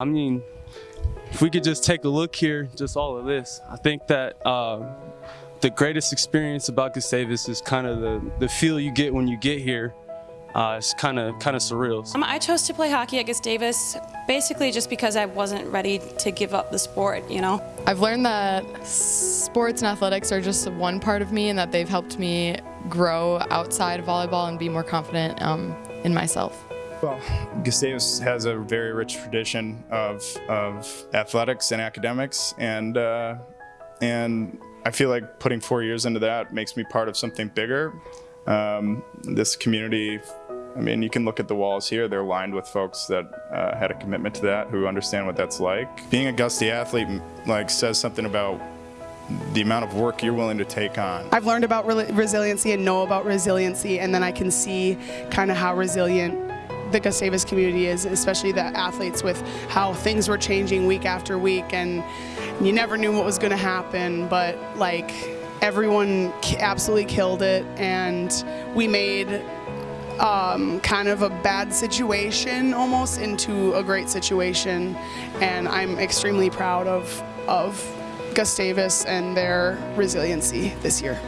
I mean, if we could just take a look here, just all of this, I think that uh, the greatest experience about Gustavus is kind of the, the feel you get when you get here. Uh, it's kind of kind of surreal. Um, I chose to play hockey at Gustavus basically just because I wasn't ready to give up the sport, you know? I've learned that sports and athletics are just one part of me and that they've helped me grow outside of volleyball and be more confident um, in myself. Well, Gustavus has a very rich tradition of, of athletics and academics, and uh, and I feel like putting four years into that makes me part of something bigger. Um, this community, I mean, you can look at the walls here; they're lined with folks that uh, had a commitment to that, who understand what that's like. Being a Gusty athlete, like, says something about the amount of work you're willing to take on. I've learned about re resiliency and know about resiliency, and then I can see kind of how resilient the Gustavus community is, especially the athletes with how things were changing week after week and you never knew what was going to happen, but like everyone absolutely killed it and we made um, kind of a bad situation almost into a great situation and I'm extremely proud of, of Gustavus and their resiliency this year.